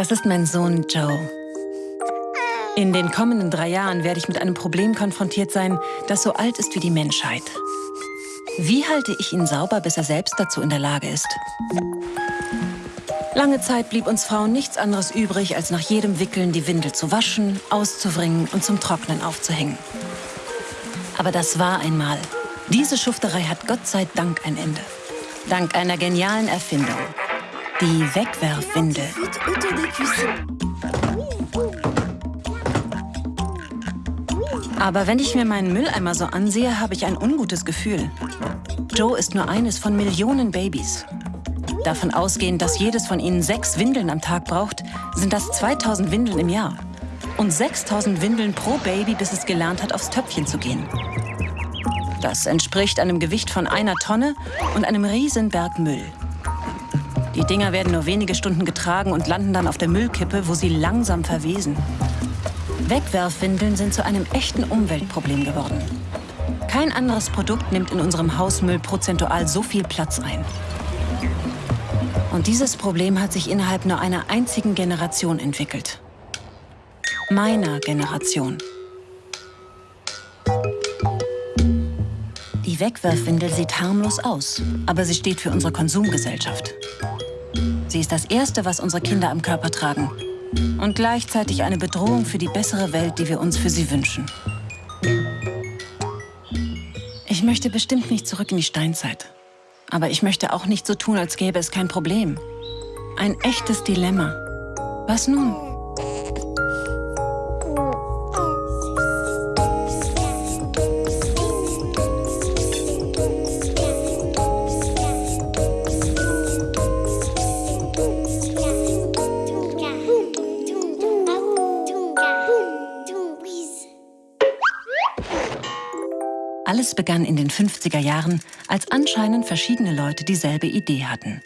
Das ist mein Sohn Joe. In den kommenden drei Jahren werde ich mit einem Problem konfrontiert sein, das so alt ist wie die Menschheit. Wie halte ich ihn sauber, bis er selbst dazu in der Lage ist? Lange Zeit blieb uns Frauen nichts anderes übrig, als nach jedem Wickeln die Windel zu waschen, auszuwringen und zum Trocknen aufzuhängen. Aber das war einmal. Diese Schufterei hat Gott sei Dank ein Ende. Dank einer genialen Erfindung. Die Wegwerfwindel. Aber wenn ich mir meinen Mülleimer so ansehe, habe ich ein ungutes Gefühl. Joe ist nur eines von Millionen Babys. Davon ausgehend, dass jedes von ihnen sechs Windeln am Tag braucht, sind das 2000 Windeln im Jahr. Und 6000 Windeln pro Baby, bis es gelernt hat, aufs Töpfchen zu gehen. Das entspricht einem Gewicht von einer Tonne und einem riesen Berg Müll. Die Dinger werden nur wenige Stunden getragen und landen dann auf der Müllkippe, wo sie langsam verwesen. Wegwerfwindeln sind zu einem echten Umweltproblem geworden. Kein anderes Produkt nimmt in unserem Hausmüll prozentual so viel Platz ein. Und dieses Problem hat sich innerhalb nur einer einzigen Generation entwickelt. Meiner Generation. Die Wegwerfwindel sieht harmlos aus, aber sie steht für unsere Konsumgesellschaft. Sie ist das Erste, was unsere Kinder am Körper tragen und gleichzeitig eine Bedrohung für die bessere Welt, die wir uns für sie wünschen. Ich möchte bestimmt nicht zurück in die Steinzeit. Aber ich möchte auch nicht so tun, als gäbe es kein Problem. Ein echtes Dilemma. Was nun? Begann in den 50er Jahren, als anscheinend verschiedene Leute dieselbe Idee hatten.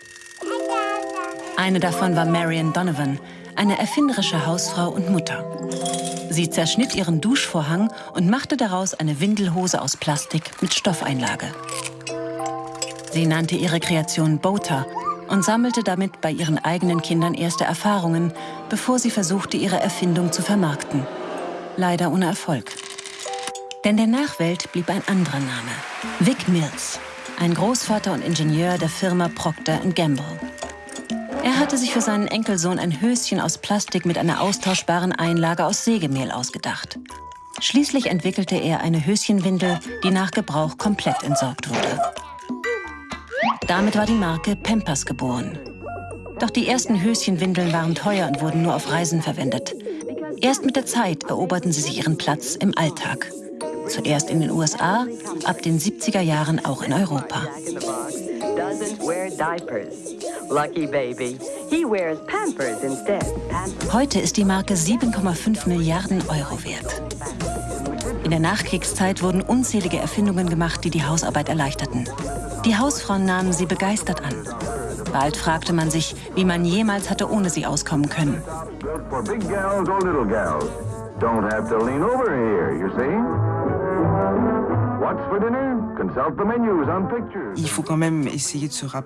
Eine davon war Marion Donovan, eine erfinderische Hausfrau und Mutter. Sie zerschnitt ihren Duschvorhang und machte daraus eine Windelhose aus Plastik mit Stoffeinlage. Sie nannte ihre Kreation Boater und sammelte damit bei ihren eigenen Kindern erste Erfahrungen, bevor sie versuchte, ihre Erfindung zu vermarkten. Leider ohne Erfolg. Denn der Nachwelt blieb ein anderer Name. Vic Mills, ein Großvater und Ingenieur der Firma Procter Gamble. Er hatte sich für seinen Enkelsohn ein Höschen aus Plastik mit einer austauschbaren Einlage aus Sägemehl ausgedacht. Schließlich entwickelte er eine Höschenwindel, die nach Gebrauch komplett entsorgt wurde. Damit war die Marke Pampers geboren. Doch die ersten Höschenwindeln waren teuer und wurden nur auf Reisen verwendet. Erst mit der Zeit eroberten sie sich ihren Platz im Alltag. Zuerst in den USA, ab den 70er Jahren auch in Europa. Heute ist die Marke 7,5 Milliarden Euro wert. In der Nachkriegszeit wurden unzählige Erfindungen gemacht, die die Hausarbeit erleichterten. Die Hausfrauen nahmen sie begeistert an. Bald fragte man sich, wie man jemals hatte ohne sie auskommen können. Don't have to lean over here, you see?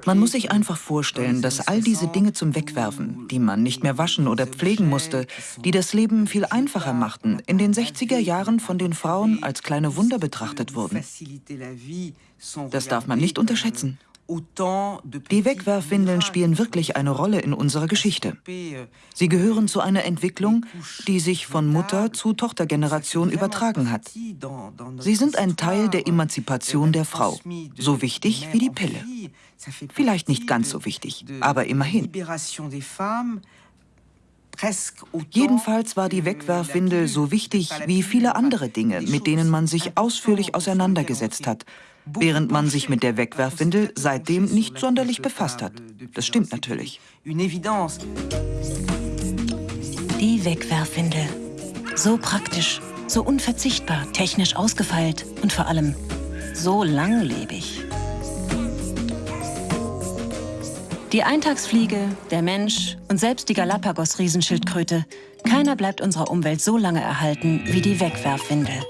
Man muss sich einfach vorstellen, dass all diese Dinge zum Wegwerfen, die man nicht mehr waschen oder pflegen musste, die das Leben viel einfacher machten, in den 60er Jahren von den Frauen als kleine Wunder betrachtet wurden. Das darf man nicht unterschätzen. Die Wegwerfwindeln spielen wirklich eine Rolle in unserer Geschichte. Sie gehören zu einer Entwicklung, die sich von Mutter zu Tochtergeneration übertragen hat. Sie sind ein Teil der Emanzipation der Frau, so wichtig wie die Pille. Vielleicht nicht ganz so wichtig, aber immerhin. Jedenfalls war die Wegwerfwindel so wichtig wie viele andere Dinge, mit denen man sich ausführlich auseinandergesetzt hat während man sich mit der Wegwerfwindel seitdem nicht sonderlich befasst hat. Das stimmt natürlich. Die Wegwerfwindel. So praktisch, so unverzichtbar, technisch ausgefeilt und vor allem so langlebig. Die Eintagsfliege, der Mensch und selbst die Galapagos-Riesenschildkröte, keiner bleibt unserer Umwelt so lange erhalten wie die Wegwerfwindel.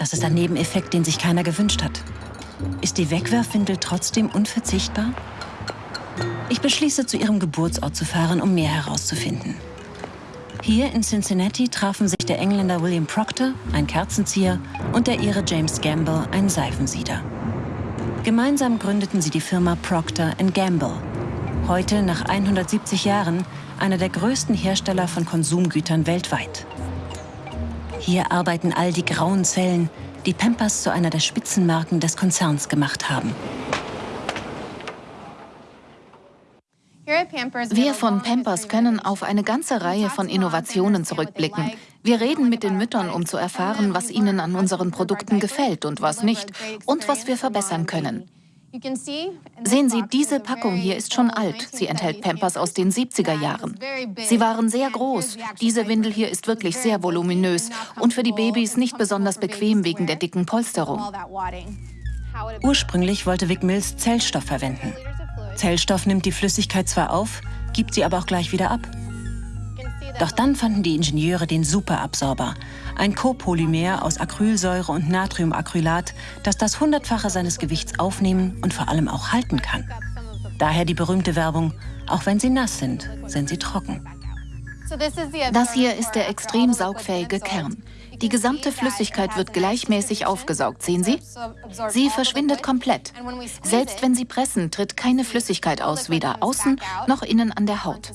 Das ist ein Nebeneffekt, den sich keiner gewünscht hat. Ist die Wegwerfwindel trotzdem unverzichtbar? Ich beschließe, zu ihrem Geburtsort zu fahren, um mehr herauszufinden. Hier in Cincinnati trafen sich der Engländer William Proctor, ein Kerzenzieher, und der Ire James Gamble, ein Seifensieder. Gemeinsam gründeten sie die Firma Procter Gamble. Heute, nach 170 Jahren, einer der größten Hersteller von Konsumgütern weltweit. Hier arbeiten all die grauen Zellen, die Pampers zu einer der Spitzenmarken des Konzerns gemacht haben. Wir von Pampers können auf eine ganze Reihe von Innovationen zurückblicken. Wir reden mit den Müttern, um zu erfahren, was ihnen an unseren Produkten gefällt und was nicht und was wir verbessern können. Sehen Sie, diese Packung hier ist schon alt. Sie enthält Pampers aus den 70er Jahren. Sie waren sehr groß. Diese Windel hier ist wirklich sehr voluminös und für die Babys nicht besonders bequem wegen der dicken Polsterung. Ursprünglich wollte Vic Mills Zellstoff verwenden. Zellstoff nimmt die Flüssigkeit zwar auf, gibt sie aber auch gleich wieder ab. Doch dann fanden die Ingenieure den Superabsorber, ein Copolymer aus Acrylsäure und Natriumacrylat, das das Hundertfache seines Gewichts aufnehmen und vor allem auch halten kann. Daher die berühmte Werbung, auch wenn sie nass sind, sind sie trocken. Das hier ist der extrem saugfähige Kern. Die gesamte Flüssigkeit wird gleichmäßig aufgesaugt, sehen Sie? Sie verschwindet komplett. Selbst wenn Sie pressen, tritt keine Flüssigkeit aus, weder außen noch innen an der Haut.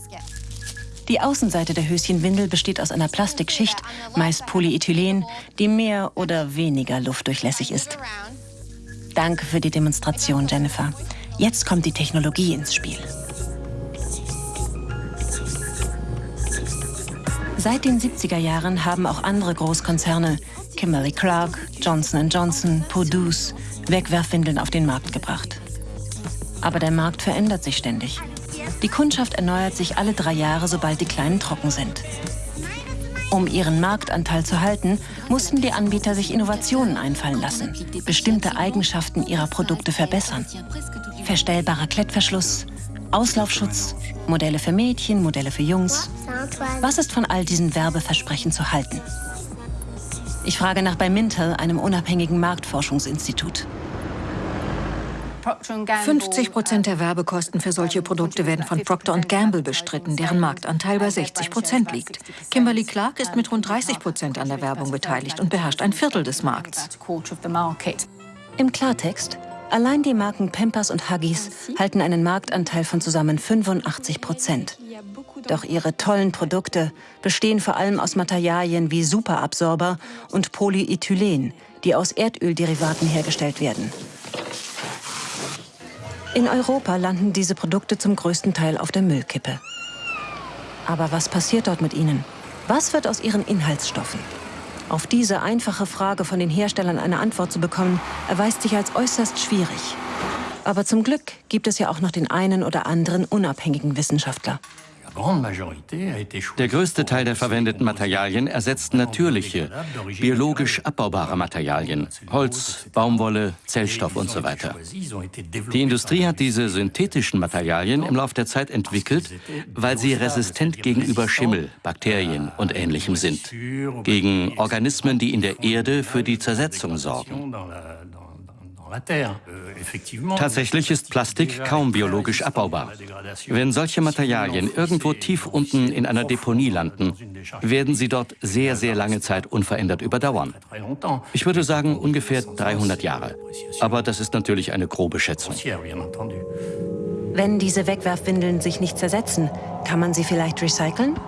Die Außenseite der Höschenwindel besteht aus einer Plastikschicht, meist Polyethylen, die mehr oder weniger luftdurchlässig ist. Danke für die Demonstration, Jennifer. Jetzt kommt die Technologie ins Spiel. Seit den 70er Jahren haben auch andere Großkonzerne, Kimberly Clark, Johnson Johnson, Purdue, Wegwerfwindeln auf den Markt gebracht. Aber der Markt verändert sich ständig. Die Kundschaft erneuert sich alle drei Jahre, sobald die Kleinen trocken sind. Um ihren Marktanteil zu halten, mussten die Anbieter sich Innovationen einfallen lassen, bestimmte Eigenschaften ihrer Produkte verbessern. Verstellbarer Klettverschluss, Auslaufschutz, Modelle für Mädchen, Modelle für Jungs. Was ist von all diesen Werbeversprechen zu halten? Ich frage nach bei Mintel, einem unabhängigen Marktforschungsinstitut. 50 Prozent der Werbekosten für solche Produkte werden von Procter Gamble bestritten, deren Marktanteil bei 60 Prozent liegt. Kimberly Clark ist mit rund 30 Prozent an der Werbung beteiligt und beherrscht ein Viertel des Markts. Im Klartext, Allein die Marken Pampers und Huggies halten einen Marktanteil von zusammen 85 Prozent. Doch ihre tollen Produkte bestehen vor allem aus Materialien wie Superabsorber und Polyethylen, die aus Erdölderivaten hergestellt werden. In Europa landen diese Produkte zum größten Teil auf der Müllkippe. Aber was passiert dort mit ihnen? Was wird aus ihren Inhaltsstoffen? Auf diese einfache Frage von den Herstellern eine Antwort zu bekommen, erweist sich als äußerst schwierig. Aber zum Glück gibt es ja auch noch den einen oder anderen unabhängigen Wissenschaftler. Der größte Teil der verwendeten Materialien ersetzt natürliche, biologisch abbaubare Materialien, Holz, Baumwolle, Zellstoff und so weiter. Die Industrie hat diese synthetischen Materialien im Laufe der Zeit entwickelt, weil sie resistent gegenüber Schimmel, Bakterien und Ähnlichem sind, gegen Organismen, die in der Erde für die Zersetzung sorgen. Euh, Tatsächlich ist Plastik kaum biologisch abbaubar. Wenn solche Materialien irgendwo tief unten in einer Deponie landen, werden sie dort sehr, sehr lange Zeit unverändert überdauern. Ich würde sagen ungefähr 300 Jahre. Aber das ist natürlich eine grobe Schätzung. Wenn diese Wegwerfwindeln sich nicht zersetzen, kann man sie vielleicht recyceln?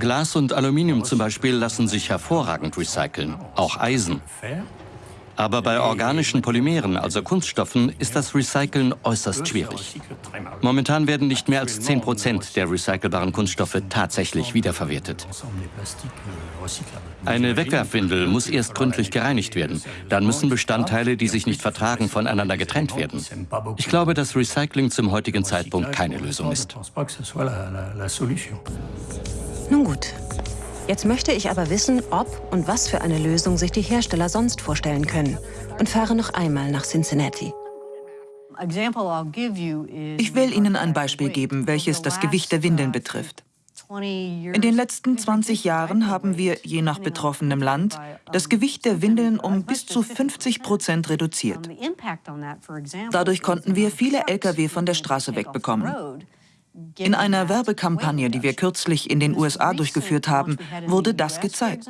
Glas und Aluminium zum Beispiel lassen sich hervorragend recyceln, auch Eisen. Aber bei organischen Polymeren, also Kunststoffen, ist das Recyceln äußerst schwierig. Momentan werden nicht mehr als 10 Prozent der recycelbaren Kunststoffe tatsächlich wiederverwertet. Eine Wegwerfwindel muss erst gründlich gereinigt werden. Dann müssen Bestandteile, die sich nicht vertragen, voneinander getrennt werden. Ich glaube, dass Recycling zum heutigen Zeitpunkt keine Lösung ist. Nun gut, Jetzt möchte ich aber wissen, ob und was für eine Lösung sich die Hersteller sonst vorstellen können und fahre noch einmal nach Cincinnati. Ich will Ihnen ein Beispiel geben, welches das Gewicht der Windeln betrifft. In den letzten 20 Jahren haben wir, je nach betroffenem Land, das Gewicht der Windeln um bis zu 50 Prozent reduziert. Dadurch konnten wir viele Lkw von der Straße wegbekommen. In einer Werbekampagne, die wir kürzlich in den USA durchgeführt haben, wurde das gezeigt.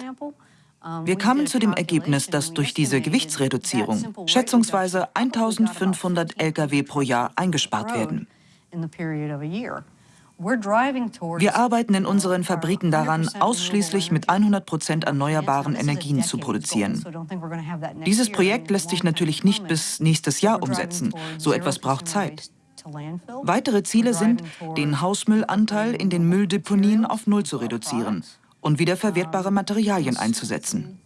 Wir kamen zu dem Ergebnis, dass durch diese Gewichtsreduzierung schätzungsweise 1500 Lkw pro Jahr eingespart werden. Wir arbeiten in unseren Fabriken daran, ausschließlich mit 100 Prozent erneuerbaren Energien zu produzieren. Dieses Projekt lässt sich natürlich nicht bis nächstes Jahr umsetzen. So etwas braucht Zeit. Weitere Ziele sind, den Hausmüllanteil in den Mülldeponien auf Null zu reduzieren und wiederverwertbare Materialien einzusetzen.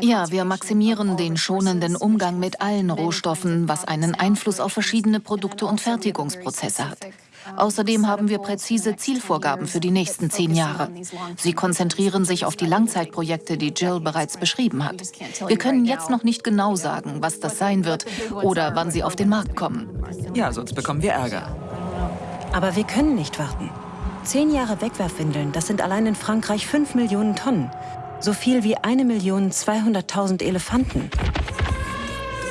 Ja, wir maximieren den schonenden Umgang mit allen Rohstoffen, was einen Einfluss auf verschiedene Produkte und Fertigungsprozesse hat. Außerdem haben wir präzise Zielvorgaben für die nächsten zehn Jahre. Sie konzentrieren sich auf die Langzeitprojekte, die Jill bereits beschrieben hat. Wir können jetzt noch nicht genau sagen, was das sein wird oder wann sie auf den Markt kommen. Ja, sonst bekommen wir Ärger. Aber wir können nicht warten. Zehn Jahre Wegwerfwindeln, das sind allein in Frankreich fünf Millionen Tonnen. So viel wie eine Million 200.000 Elefanten.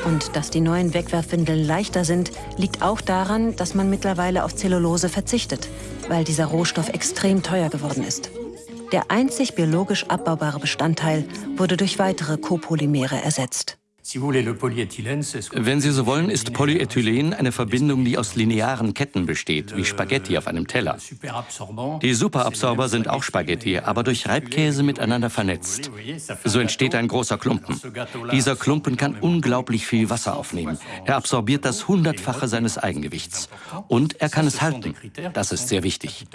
Und dass die neuen Wegwerfwindeln leichter sind, liegt auch daran, dass man mittlerweile auf Zellulose verzichtet, weil dieser Rohstoff extrem teuer geworden ist. Der einzig biologisch abbaubare Bestandteil wurde durch weitere Copolymere ersetzt. Wenn Sie so wollen, ist Polyethylen eine Verbindung, die aus linearen Ketten besteht, wie Spaghetti auf einem Teller. Die Superabsorber sind auch Spaghetti, aber durch Reibkäse miteinander vernetzt. So entsteht ein großer Klumpen. Dieser Klumpen kann unglaublich viel Wasser aufnehmen. Er absorbiert das Hundertfache seines Eigengewichts. Und er kann es halten. Das ist sehr wichtig.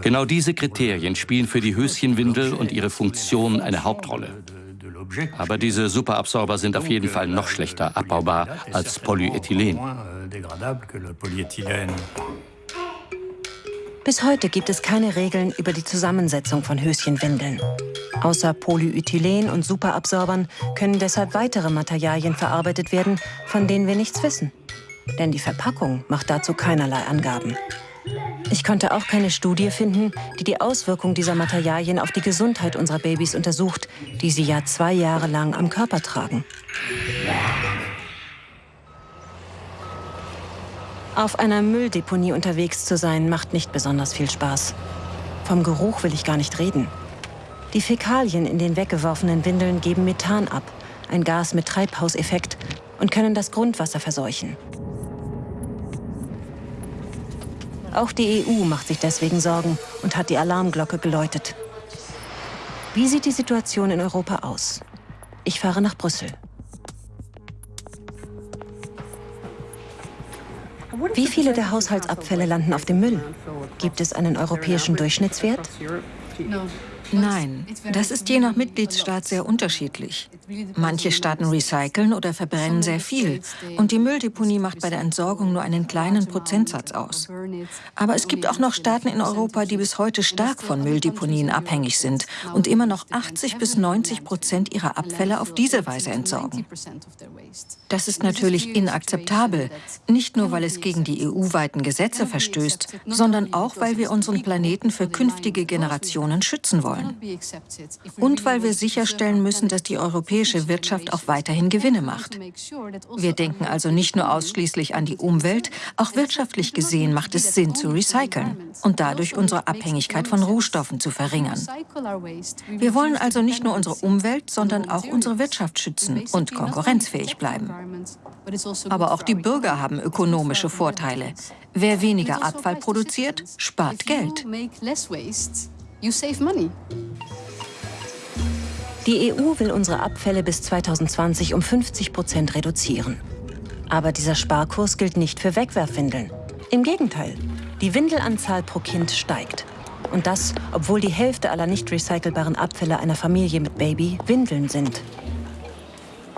Genau diese Kriterien spielen für die Höschenwindel und ihre Funktion eine Hauptrolle. Aber diese Superabsorber sind auf jeden Fall noch schlechter abbaubar als Polyethylen. Bis heute gibt es keine Regeln über die Zusammensetzung von Höschenwindeln. Außer Polyethylen und Superabsorbern können deshalb weitere Materialien verarbeitet werden, von denen wir nichts wissen. Denn die Verpackung macht dazu keinerlei Angaben. Ich konnte auch keine Studie finden, die die Auswirkung dieser Materialien auf die Gesundheit unserer Babys untersucht, die sie ja zwei Jahre lang am Körper tragen. Auf einer Mülldeponie unterwegs zu sein, macht nicht besonders viel Spaß. Vom Geruch will ich gar nicht reden. Die Fäkalien in den weggeworfenen Windeln geben Methan ab, ein Gas mit Treibhauseffekt, und können das Grundwasser verseuchen. Auch die EU macht sich deswegen Sorgen und hat die Alarmglocke geläutet. Wie sieht die Situation in Europa aus? Ich fahre nach Brüssel. Wie viele der Haushaltsabfälle landen auf dem Müll? Gibt es einen europäischen Durchschnittswert? Nein, das ist je nach Mitgliedstaat sehr unterschiedlich. Manche Staaten recyceln oder verbrennen sehr viel und die Mülldeponie macht bei der Entsorgung nur einen kleinen Prozentsatz aus. Aber es gibt auch noch Staaten in Europa, die bis heute stark von Mülldeponien abhängig sind und immer noch 80 bis 90 Prozent ihrer Abfälle auf diese Weise entsorgen. Das ist natürlich inakzeptabel, nicht nur weil es gegen die EU-weiten Gesetze verstößt, sondern auch weil wir unseren Planeten für künftige Generationen schützen wollen wollen. Und weil wir sicherstellen müssen, dass die europäische Wirtschaft auch weiterhin Gewinne macht. Wir denken also nicht nur ausschließlich an die Umwelt, auch wirtschaftlich gesehen macht es Sinn zu recyceln und dadurch unsere Abhängigkeit von Rohstoffen zu verringern. Wir wollen also nicht nur unsere Umwelt, sondern auch unsere Wirtschaft schützen und konkurrenzfähig bleiben. Aber auch die Bürger haben ökonomische Vorteile. Wer weniger Abfall produziert, spart Geld. You save money. Die EU will unsere Abfälle bis 2020 um 50 Prozent reduzieren. Aber dieser Sparkurs gilt nicht für Wegwerfwindeln. Im Gegenteil, die Windelanzahl pro Kind steigt. Und das, obwohl die Hälfte aller nicht recycelbaren Abfälle einer Familie mit Baby Windeln sind.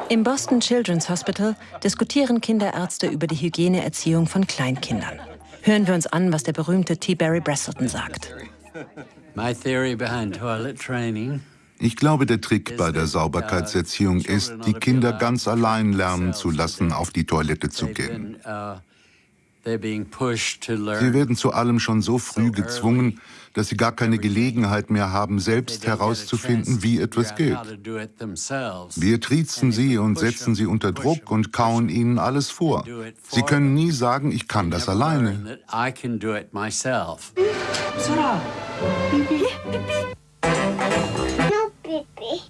Im Boston Children's Hospital diskutieren Kinderärzte über die Hygieneerziehung von Kleinkindern. Hören wir uns an, was der berühmte T. Barry Brazelton sagt. Ich glaube, der Trick bei der Sauberkeitserziehung ist, die Kinder ganz allein lernen zu lassen, auf die Toilette zu gehen. Sie werden zu allem schon so früh gezwungen, dass sie gar keine Gelegenheit mehr haben, selbst herauszufinden, wie etwas geht. Wir triezen sie und setzen sie unter Druck und kauen ihnen alles vor. Sie können nie sagen, ich kann das alleine. Pipi.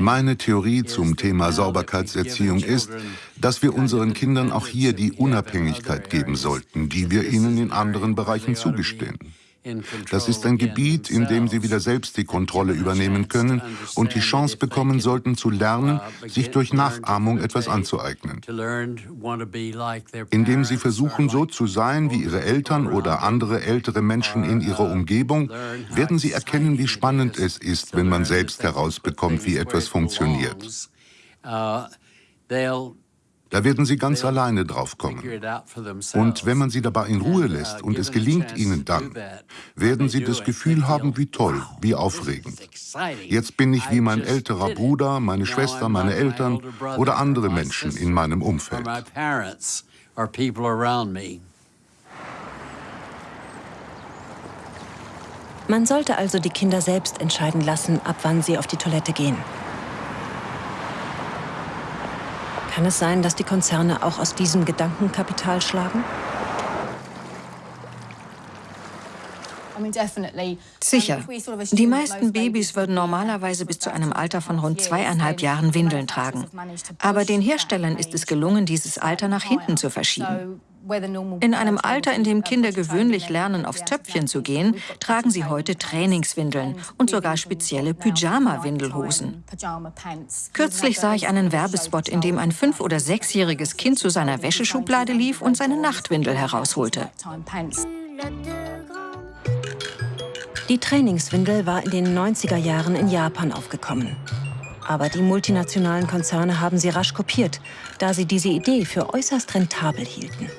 Meine Theorie zum Thema Sauberkeitserziehung ist, dass wir unseren Kindern auch hier die Unabhängigkeit geben sollten, die wir ihnen in anderen Bereichen zugestehen. Das ist ein Gebiet, in dem sie wieder selbst die Kontrolle übernehmen können und die Chance bekommen sollten zu lernen, sich durch Nachahmung etwas anzueignen. Indem sie versuchen, so zu sein wie ihre Eltern oder andere ältere Menschen in ihrer Umgebung, werden sie erkennen, wie spannend es ist, wenn man selbst herausbekommt, wie etwas funktioniert. Da werden sie ganz alleine draufkommen. Und wenn man sie dabei in Ruhe lässt und es gelingt ihnen dann, werden sie das Gefühl haben, wie toll, wie aufregend. Jetzt bin ich wie mein älterer Bruder, meine Schwester, meine Eltern oder andere Menschen in meinem Umfeld. Man sollte also die Kinder selbst entscheiden lassen, ab wann sie auf die Toilette gehen. Kann es sein, dass die Konzerne auch aus diesem Gedankenkapital schlagen? Sicher. Die meisten Babys würden normalerweise bis zu einem Alter von rund zweieinhalb Jahren Windeln tragen. Aber den Herstellern ist es gelungen, dieses Alter nach hinten zu verschieben. In einem Alter, in dem Kinder gewöhnlich lernen, aufs Töpfchen zu gehen, tragen sie heute Trainingswindeln und sogar spezielle Pyjama-Windelhosen. Kürzlich sah ich einen Werbespot, in dem ein fünf- oder sechsjähriges Kind zu seiner Wäscheschublade lief und seine Nachtwindel herausholte. Die Trainingswindel war in den 90er Jahren in Japan aufgekommen. Aber die multinationalen Konzerne haben sie rasch kopiert, da sie diese Idee für äußerst rentabel hielten.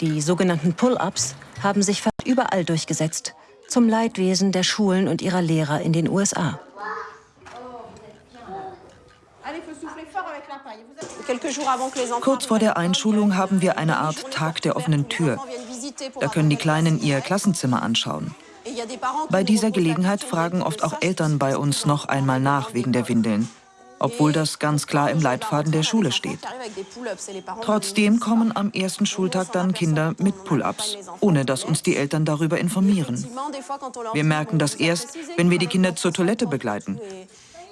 Die sogenannten Pull-ups haben sich fast überall durchgesetzt, zum Leidwesen der Schulen und ihrer Lehrer in den USA. Kurz vor der Einschulung haben wir eine Art Tag der offenen Tür. Da können die Kleinen ihr Klassenzimmer anschauen. Bei dieser Gelegenheit fragen oft auch Eltern bei uns noch einmal nach wegen der Windeln obwohl das ganz klar im Leitfaden der Schule steht. Trotzdem kommen am ersten Schultag dann Kinder mit Pull-ups, ohne dass uns die Eltern darüber informieren. Wir merken das erst, wenn wir die Kinder zur Toilette begleiten.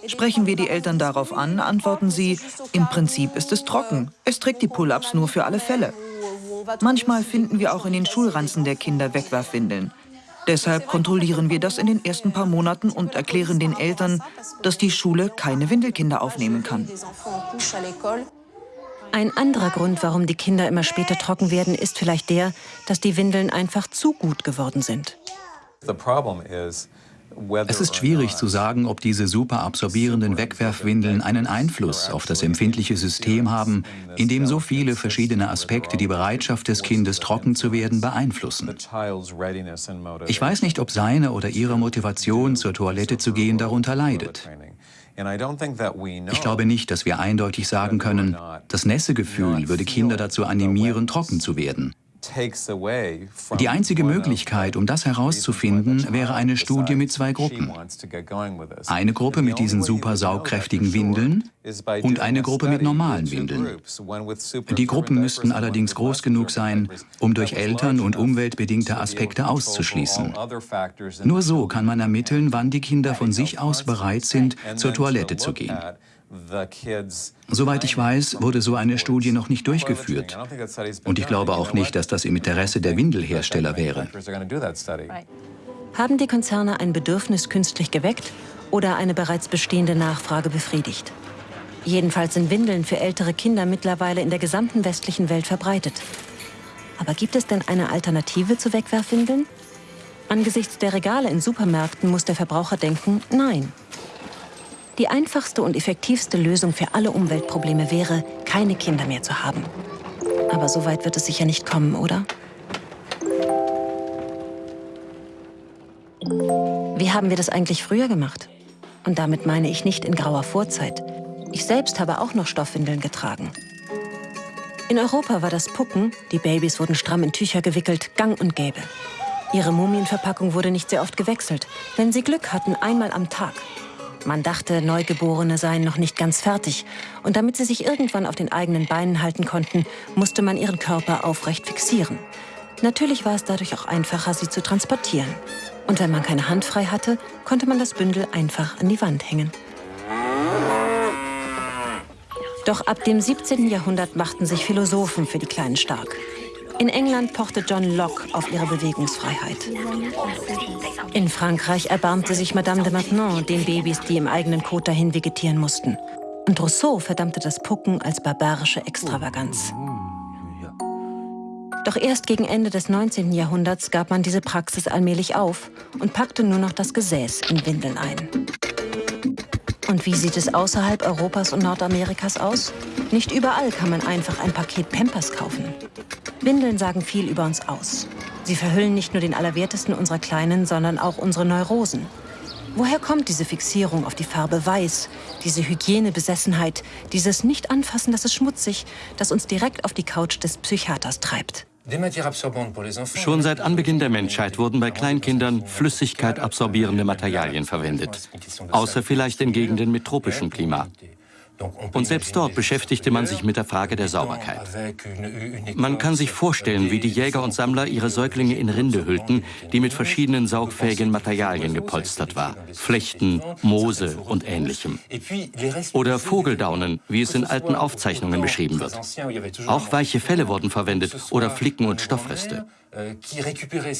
Sprechen wir die Eltern darauf an, antworten sie, im Prinzip ist es trocken. Es trägt die Pull-ups nur für alle Fälle. Manchmal finden wir auch in den Schulranzen der Kinder Wegwerfwindeln. Deshalb kontrollieren wir das in den ersten paar Monaten und erklären den Eltern, dass die Schule keine Windelkinder aufnehmen kann. Ein anderer Grund, warum die Kinder immer später trocken werden, ist vielleicht der, dass die Windeln einfach zu gut geworden sind. The problem is es ist schwierig zu sagen, ob diese superabsorbierenden Wegwerfwindeln einen Einfluss auf das empfindliche System haben, in dem so viele verschiedene Aspekte die Bereitschaft des Kindes, trocken zu werden, beeinflussen. Ich weiß nicht, ob seine oder ihre Motivation, zur Toilette zu gehen, darunter leidet. Ich glaube nicht, dass wir eindeutig sagen können, das Nässegefühl würde Kinder dazu animieren, trocken zu werden. Die einzige Möglichkeit, um das herauszufinden, wäre eine Studie mit zwei Gruppen. Eine Gruppe mit diesen super saugkräftigen Windeln und eine Gruppe mit normalen Windeln. Die Gruppen müssten allerdings groß genug sein, um durch Eltern- und umweltbedingte Aspekte auszuschließen. Nur so kann man ermitteln, wann die Kinder von sich aus bereit sind, zur Toilette zu gehen. Soweit ich weiß, wurde so eine Studie noch nicht durchgeführt. Und ich glaube auch nicht, dass das im Interesse der Windelhersteller wäre. Haben die Konzerne ein Bedürfnis künstlich geweckt oder eine bereits bestehende Nachfrage befriedigt? Jedenfalls sind Windeln für ältere Kinder mittlerweile in der gesamten westlichen Welt verbreitet. Aber gibt es denn eine Alternative zu Wegwerfwindeln? Angesichts der Regale in Supermärkten muss der Verbraucher denken, nein. Die einfachste und effektivste Lösung für alle Umweltprobleme wäre, keine Kinder mehr zu haben. Aber so weit wird es sicher nicht kommen, oder? Wie haben wir das eigentlich früher gemacht? Und damit meine ich nicht in grauer Vorzeit. Ich selbst habe auch noch Stoffwindeln getragen. In Europa war das Pucken, die Babys wurden stramm in Tücher gewickelt, gang und gäbe. Ihre Mumienverpackung wurde nicht sehr oft gewechselt. Wenn sie Glück hatten, einmal am Tag. Man dachte, Neugeborene seien noch nicht ganz fertig. Und damit sie sich irgendwann auf den eigenen Beinen halten konnten, musste man ihren Körper aufrecht fixieren. Natürlich war es dadurch auch einfacher, sie zu transportieren. Und wenn man keine Hand frei hatte, konnte man das Bündel einfach an die Wand hängen. Doch ab dem 17. Jahrhundert machten sich Philosophen für die Kleinen stark. In England pochte John Locke auf ihre Bewegungsfreiheit. In Frankreich erbarmte sich Madame de Maintenon den Babys, die im eigenen Kot dahin vegetieren mussten. Und Rousseau verdammte das Pucken als barbarische Extravaganz. Doch erst gegen Ende des 19. Jahrhunderts gab man diese Praxis allmählich auf und packte nur noch das Gesäß in Windeln ein. Und wie sieht es außerhalb Europas und Nordamerikas aus? Nicht überall kann man einfach ein Paket Pampers kaufen. Windeln sagen viel über uns aus. Sie verhüllen nicht nur den Allerwertesten unserer Kleinen, sondern auch unsere Neurosen. Woher kommt diese Fixierung auf die Farbe Weiß, diese Hygienebesessenheit, dieses Nicht-Anfassen, das ist schmutzig, das uns direkt auf die Couch des Psychiaters treibt? Schon seit Anbeginn der Menschheit wurden bei Kleinkindern Flüssigkeit absorbierende Materialien verwendet, außer vielleicht in Gegenden mit tropischem Klima. Und selbst dort beschäftigte man sich mit der Frage der Sauberkeit. Man kann sich vorstellen, wie die Jäger und Sammler ihre Säuglinge in Rinde hüllten, die mit verschiedenen saugfähigen Materialien gepolstert war. Flechten, Moose und ähnlichem. Oder Vogeldaunen, wie es in alten Aufzeichnungen beschrieben wird. Auch weiche Felle wurden verwendet oder Flicken und Stoffreste.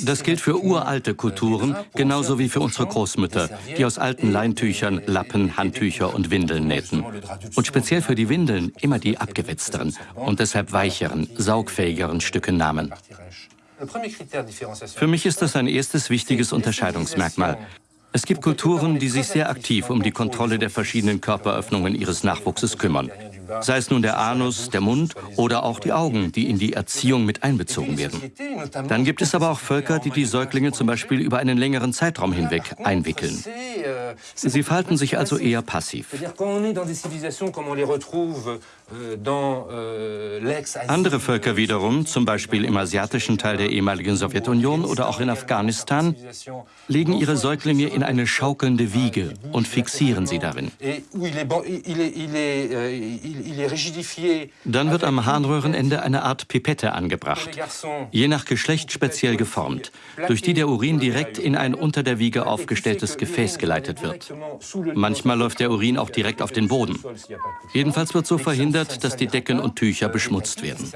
Das gilt für uralte Kulturen, genauso wie für unsere Großmütter, die aus alten Leintüchern Lappen, Handtücher und Windeln nähten. Und speziell für die Windeln immer die abgewetzteren und deshalb weicheren, saugfähigeren Stücke nahmen. Für mich ist das ein erstes wichtiges Unterscheidungsmerkmal. Es gibt Kulturen, die sich sehr aktiv um die Kontrolle der verschiedenen Körperöffnungen ihres Nachwuchses kümmern sei es nun der Anus, der Mund oder auch die Augen, die in die Erziehung mit einbezogen werden. Dann gibt es aber auch Völker, die die Säuglinge zum Beispiel über einen längeren Zeitraum hinweg einwickeln. Sie verhalten sich also eher passiv. Andere Völker wiederum, zum Beispiel im asiatischen Teil der ehemaligen Sowjetunion oder auch in Afghanistan, legen ihre Säuglinge in eine schaukelnde Wiege und fixieren sie darin. Dann wird am Harnröhrenende eine Art Pipette angebracht, je nach Geschlecht speziell geformt, durch die der Urin direkt in ein unter der Wiege aufgestelltes Gefäß geleitet wird. Manchmal läuft der Urin auch direkt auf den Boden. Jedenfalls wird so verhindert, dass die Decken und Tücher beschmutzt werden.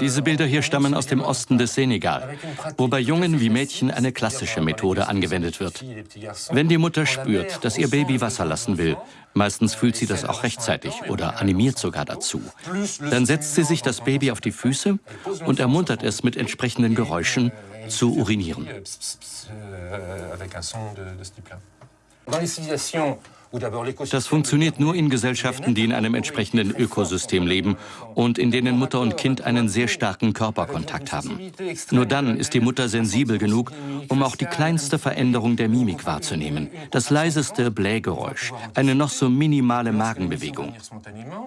Diese Bilder hier stammen aus dem Osten des Senegal, wo bei Jungen wie Mädchen eine klassische Methode angewendet wird. Wenn die Mutter spürt, dass ihr Baby Wasser lassen will, meistens fühlt sie das auch rechtzeitig oder animiert sogar dazu, dann setzt sie sich das Baby auf die Füße und ermuntert es mit entsprechenden Geräuschen zu urinieren. Das funktioniert nur in Gesellschaften, die in einem entsprechenden Ökosystem leben und in denen Mutter und Kind einen sehr starken Körperkontakt haben. Nur dann ist die Mutter sensibel genug, um auch die kleinste Veränderung der Mimik wahrzunehmen, das leiseste Blähgeräusch, eine noch so minimale Magenbewegung.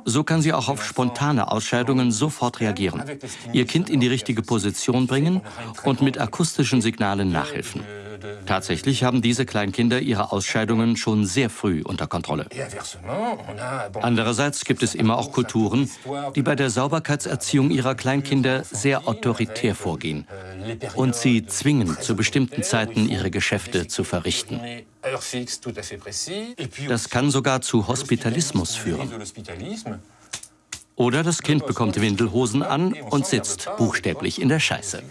So kann sie auch auf spontane Ausscheidungen sofort reagieren, ihr Kind in die richtige Position bringen und mit akustischen Signalen nachhelfen. Tatsächlich haben diese Kleinkinder ihre Ausscheidungen schon sehr früh unter Kontrolle. Andererseits gibt es immer auch Kulturen, die bei der Sauberkeitserziehung ihrer Kleinkinder sehr autoritär vorgehen und sie zwingen, zu bestimmten Zeiten ihre Geschäfte zu verrichten. Das kann sogar zu Hospitalismus führen. Oder das Kind bekommt Windelhosen an und sitzt buchstäblich in der Scheiße.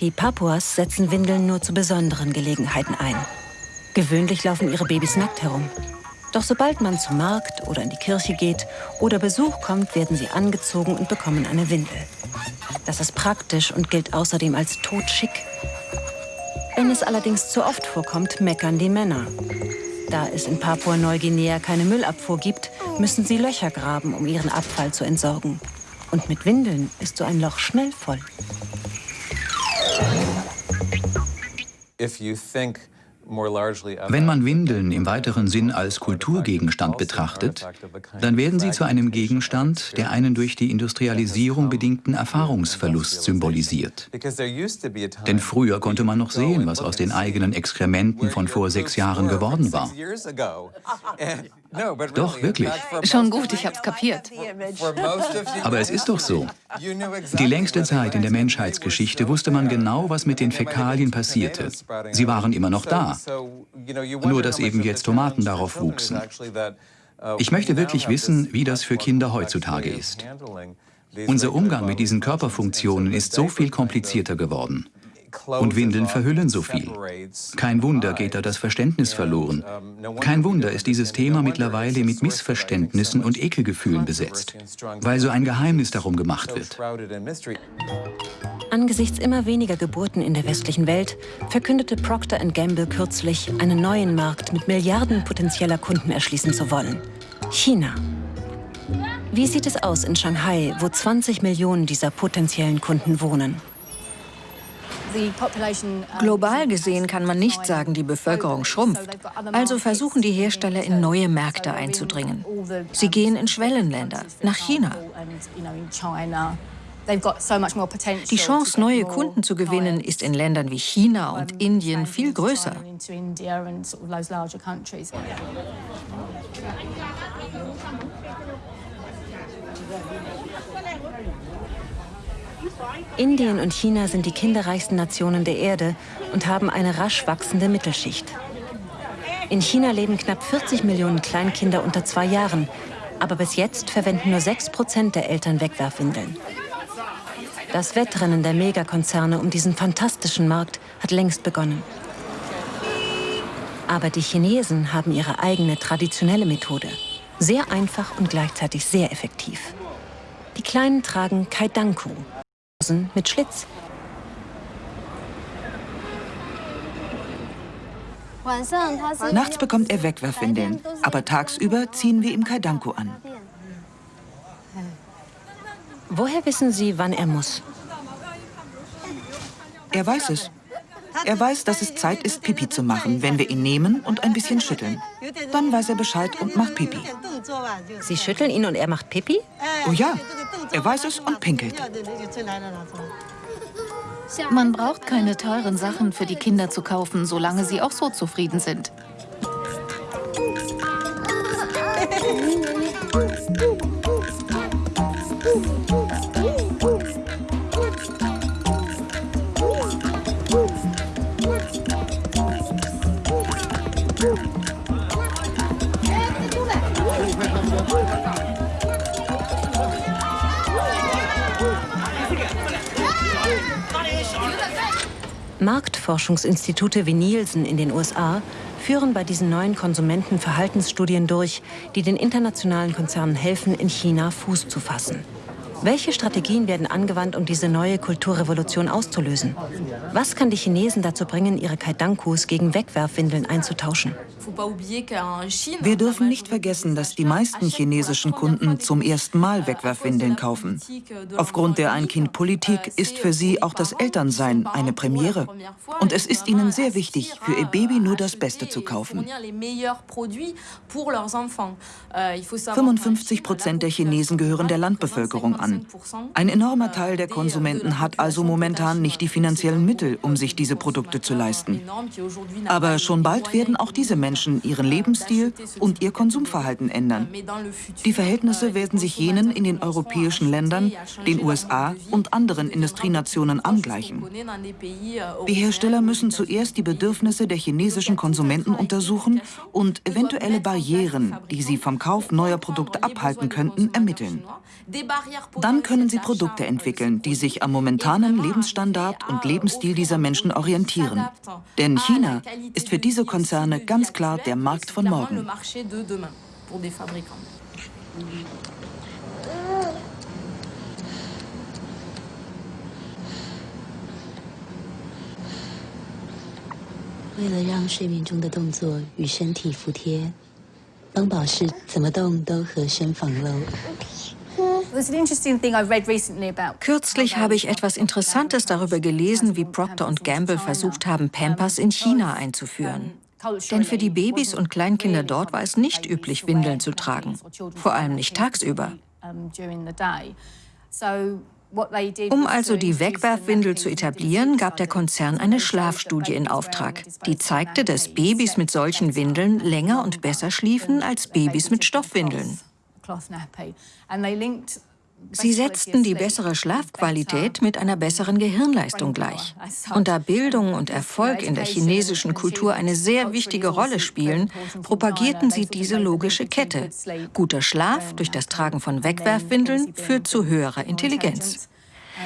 Die Papuas setzen Windeln nur zu besonderen Gelegenheiten ein. Gewöhnlich laufen ihre Babys nackt herum. Doch sobald man zum Markt oder in die Kirche geht oder Besuch kommt, werden sie angezogen und bekommen eine Windel. Das ist praktisch und gilt außerdem als totschick. Wenn es allerdings zu oft vorkommt, meckern die Männer. Da es in Papua-Neuguinea keine Müllabfuhr gibt, müssen sie Löcher graben, um ihren Abfall zu entsorgen. Und mit Windeln ist so ein Loch schnell voll. Wenn man Windeln im weiteren Sinn als Kulturgegenstand betrachtet, dann werden sie zu einem Gegenstand, der einen durch die Industrialisierung bedingten Erfahrungsverlust symbolisiert. Denn früher konnte man noch sehen, was aus den eigenen Exkrementen von vor sechs Jahren geworden war. Doch, wirklich. Schon gut, ich hab's kapiert. Aber es ist doch so. Die längste Zeit in der Menschheitsgeschichte wusste man genau, was mit den Fäkalien passierte. Sie waren immer noch da. Nur, dass eben jetzt Tomaten darauf wuchsen. Ich möchte wirklich wissen, wie das für Kinder heutzutage ist. Unser Umgang mit diesen Körperfunktionen ist so viel komplizierter geworden. Und Windeln verhüllen so viel. Kein Wunder geht da das Verständnis verloren. Kein Wunder ist dieses Thema mittlerweile mit Missverständnissen und Ekelgefühlen besetzt, weil so ein Geheimnis darum gemacht wird. Angesichts immer weniger Geburten in der westlichen Welt verkündete Procter Gamble kürzlich, einen neuen Markt mit Milliarden potenzieller Kunden erschließen zu wollen. China. Wie sieht es aus in Shanghai, wo 20 Millionen dieser potenziellen Kunden wohnen? Global gesehen kann man nicht sagen, die Bevölkerung schrumpft. Also versuchen die Hersteller in neue Märkte einzudringen. Sie gehen in Schwellenländer, nach China. Die Chance, neue Kunden zu gewinnen, ist in Ländern wie China und Indien viel größer. Indien und China sind die kinderreichsten Nationen der Erde und haben eine rasch wachsende Mittelschicht. In China leben knapp 40 Millionen Kleinkinder unter zwei Jahren, aber bis jetzt verwenden nur 6 Prozent der Eltern Wegwerfwindeln. Das Wettrennen der Megakonzerne um diesen fantastischen Markt hat längst begonnen. Aber die Chinesen haben ihre eigene traditionelle Methode. Sehr einfach und gleichzeitig sehr effektiv. Die Kleinen tragen Kaidanku, mit Schlitz. Nachts bekommt er Wegwerfwindeln, aber tagsüber ziehen wir ihm Kaidanku an. Woher wissen Sie, wann er muss? Er weiß es. Er weiß, dass es Zeit ist, Pipi zu machen, wenn wir ihn nehmen und ein bisschen schütteln. Dann weiß er Bescheid und macht Pipi. Sie schütteln ihn und er macht Pipi? Oh ja, er weiß es und pinkelt. Man braucht keine teuren Sachen für die Kinder zu kaufen, solange sie auch so zufrieden sind. Marktforschungsinstitute wie Nielsen in den USA führen bei diesen neuen Konsumenten Verhaltensstudien durch, die den internationalen Konzernen helfen, in China Fuß zu fassen. Welche Strategien werden angewandt, um diese neue Kulturrevolution auszulösen? Was kann die Chinesen dazu bringen, ihre Kaidankus gegen Wegwerfwindeln einzutauschen? Wir dürfen nicht vergessen, dass die meisten chinesischen Kunden zum ersten Mal Wegwerfwindeln kaufen. Aufgrund der Ein-Kind-Politik ist für sie auch das Elternsein eine Premiere. Und es ist ihnen sehr wichtig, für ihr Baby nur das Beste zu kaufen. 55 Prozent der Chinesen gehören der Landbevölkerung an. Ein enormer Teil der Konsumenten hat also momentan nicht die finanziellen Mittel, um sich diese Produkte zu leisten. Aber schon bald werden auch diese Menschen Menschen ihren Lebensstil und ihr Konsumverhalten ändern. Die Verhältnisse werden sich jenen in den europäischen Ländern, den USA und anderen Industrienationen angleichen. Die Hersteller müssen zuerst die Bedürfnisse der chinesischen Konsumenten untersuchen und eventuelle Barrieren, die sie vom Kauf neuer Produkte abhalten könnten, ermitteln. Dann können sie Produkte entwickeln, die sich am momentanen Lebensstandard und Lebensstil dieser Menschen orientieren. Denn China ist für diese Konzerne ganz klar klar der Markt von morgen. Kürzlich habe ich etwas Interessantes darüber gelesen, wie Procter Gamble versucht haben, Pampers in China einzuführen. Denn für die Babys und Kleinkinder dort war es nicht üblich, Windeln zu tragen, vor allem nicht tagsüber. Um also die Wegwerfwindel zu etablieren, gab der Konzern eine Schlafstudie in Auftrag. Die zeigte, dass Babys mit solchen Windeln länger und besser schliefen als Babys mit Stoffwindeln. Sie setzten die bessere Schlafqualität mit einer besseren Gehirnleistung gleich. Und da Bildung und Erfolg in der chinesischen Kultur eine sehr wichtige Rolle spielen, propagierten sie diese logische Kette. Guter Schlaf durch das Tragen von Wegwerfwindeln führt zu höherer Intelligenz.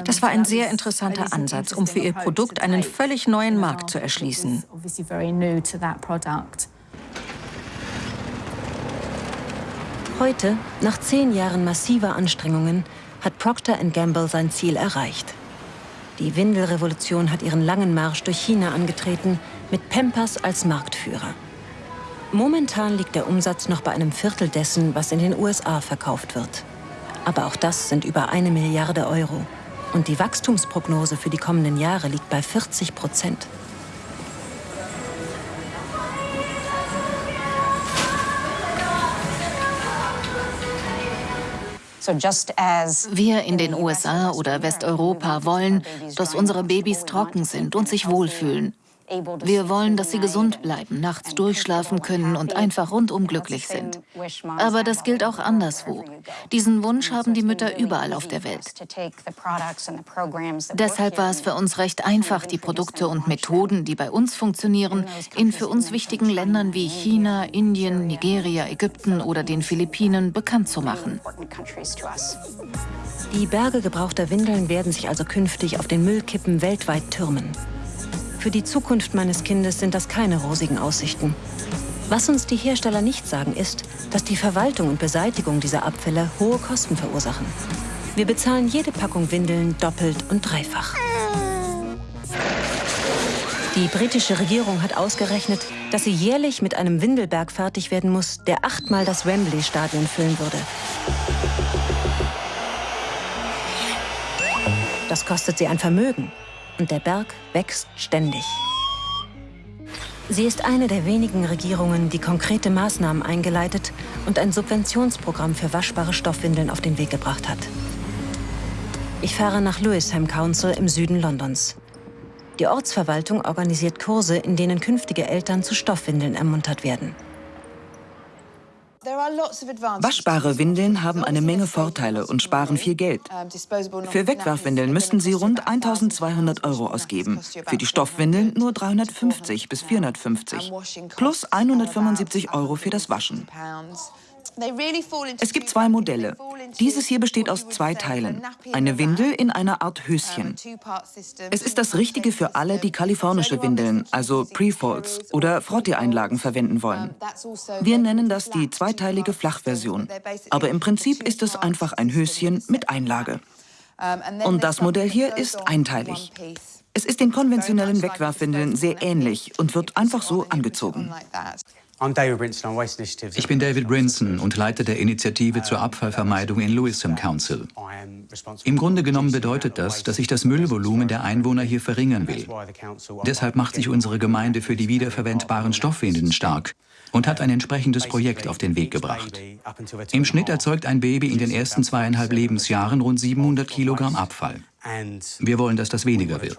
Das war ein sehr interessanter Ansatz, um für ihr Produkt einen völlig neuen Markt zu erschließen. Heute, nach zehn Jahren massiver Anstrengungen, hat Procter Gamble sein Ziel erreicht. Die Windelrevolution hat ihren langen Marsch durch China angetreten, mit Pampers als Marktführer. Momentan liegt der Umsatz noch bei einem Viertel dessen, was in den USA verkauft wird. Aber auch das sind über eine Milliarde Euro. Und die Wachstumsprognose für die kommenden Jahre liegt bei 40 Prozent. Wir in den USA oder Westeuropa wollen, dass unsere Babys trocken sind und sich wohlfühlen. Wir wollen, dass sie gesund bleiben, nachts durchschlafen können und einfach rundum glücklich sind. Aber das gilt auch anderswo. Diesen Wunsch haben die Mütter überall auf der Welt. Deshalb war es für uns recht einfach, die Produkte und Methoden, die bei uns funktionieren, in für uns wichtigen Ländern wie China, Indien, Nigeria, Ägypten oder den Philippinen bekannt zu machen. Die Berge gebrauchter Windeln werden sich also künftig auf den Müllkippen weltweit türmen. Für die Zukunft meines Kindes sind das keine rosigen Aussichten. Was uns die Hersteller nicht sagen, ist, dass die Verwaltung und Beseitigung dieser Abfälle hohe Kosten verursachen. Wir bezahlen jede Packung Windeln doppelt und dreifach. Die britische Regierung hat ausgerechnet, dass sie jährlich mit einem Windelberg fertig werden muss, der achtmal das Wembley-Stadion füllen würde. Das kostet sie ein Vermögen und der Berg wächst ständig. Sie ist eine der wenigen Regierungen, die konkrete Maßnahmen eingeleitet und ein Subventionsprogramm für waschbare Stoffwindeln auf den Weg gebracht hat. Ich fahre nach Lewisham Council im Süden Londons. Die Ortsverwaltung organisiert Kurse, in denen künftige Eltern zu Stoffwindeln ermuntert werden. Waschbare Windeln haben eine Menge Vorteile und sparen viel Geld. Für Wegwerfwindeln müssten Sie rund 1200 Euro ausgeben, für die Stoffwindeln nur 350 bis 450, plus 175 Euro für das Waschen. Es gibt zwei Modelle. Dieses hier besteht aus zwei Teilen. Eine Windel in einer Art Höschen. Es ist das Richtige für alle, die kalifornische Windeln, also Prefolds oder Frottee-Einlagen verwenden wollen. Wir nennen das die zweiteilige Flachversion. Aber im Prinzip ist es einfach ein Höschen mit Einlage. Und das Modell hier ist einteilig. Es ist den konventionellen Wegwerfwindeln sehr ähnlich und wird einfach so angezogen. Ich bin David Brinson und Leiter der Initiative zur Abfallvermeidung in Lewisham Council. Im Grunde genommen bedeutet das, dass ich das Müllvolumen der Einwohner hier verringern will. Deshalb macht sich unsere Gemeinde für die wiederverwendbaren Stoffwindeln stark und hat ein entsprechendes Projekt auf den Weg gebracht. Im Schnitt erzeugt ein Baby in den ersten zweieinhalb Lebensjahren rund 700 Kilogramm Abfall. Wir wollen, dass das weniger wird.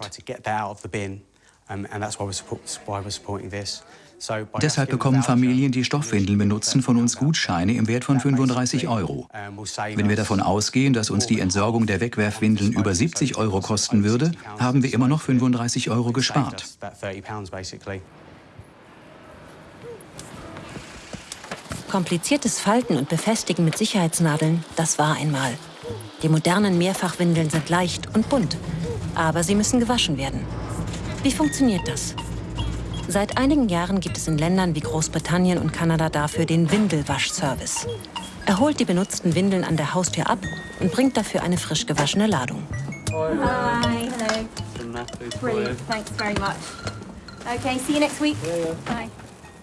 Deshalb bekommen Familien, die Stoffwindeln benutzen, von uns Gutscheine im Wert von 35 Euro. Wenn wir davon ausgehen, dass uns die Entsorgung der Wegwerfwindeln über 70 Euro kosten würde, haben wir immer noch 35 Euro gespart. Kompliziertes Falten und Befestigen mit Sicherheitsnadeln, das war einmal. Die modernen Mehrfachwindeln sind leicht und bunt, aber sie müssen gewaschen werden. Wie funktioniert das? Seit einigen Jahren gibt es in Ländern wie Großbritannien und Kanada dafür den Windelwaschservice. Er holt die benutzten Windeln an der Haustür ab und bringt dafür eine frisch gewaschene Ladung. Hi, hello. Brilliant, thanks very much. Okay, see you next week. Bye.